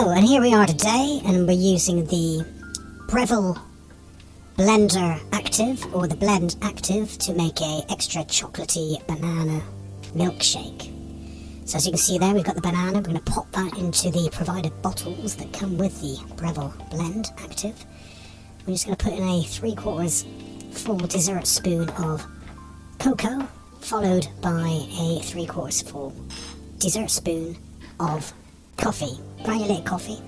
And here we are today, and we're using the Breville Blender Active, or the Blend Active, to make a extra chocolatey banana milkshake. So as you can see there, we've got the banana, we're going to pop that into the provided bottles that come with the Breville Blend Active. We're just going to put in a 3 quarters full dessert spoon of cocoa, followed by a 3 quarters full dessert spoon of coffee, granulated coffee,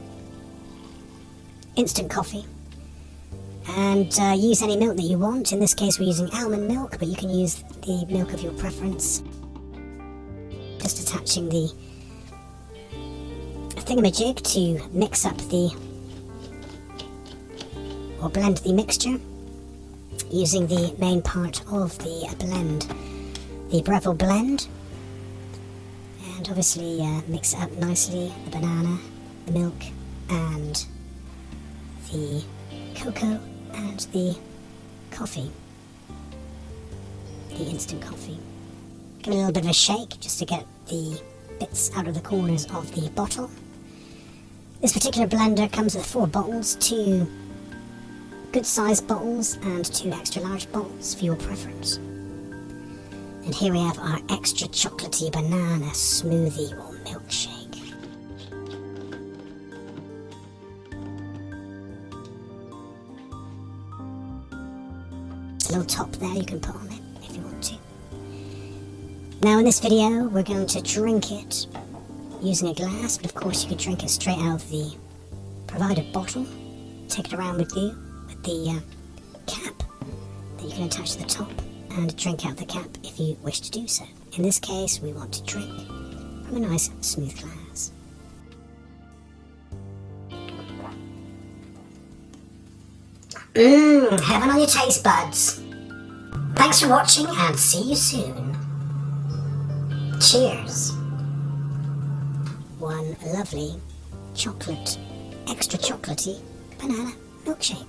instant coffee, and uh, use any milk that you want. In this case we're using almond milk, but you can use the milk of your preference. Just attaching the thingamajig to mix up the, or blend the mixture, using the main part of the blend, the Breville blend and obviously uh, mix it up nicely, the banana, the milk and the cocoa and the coffee, the instant coffee. Give it a little bit of a shake just to get the bits out of the corners of the bottle. This particular blender comes with four bottles, two good sized bottles and two extra large bottles for your preference. And here we have our extra chocolatey banana smoothie or milkshake. a little top there you can put on it if you want to. Now in this video we're going to drink it using a glass, but of course you could drink it straight out of the provided bottle. Take it around with you with the uh, cap that you can attach to the top and drink out the cap if you wish to do so. In this case, we want to drink from a nice smooth glass. Mmm, heaven on your taste buds. Thanks for watching and see you soon. Cheers. One lovely chocolate, extra chocolatey banana milkshake.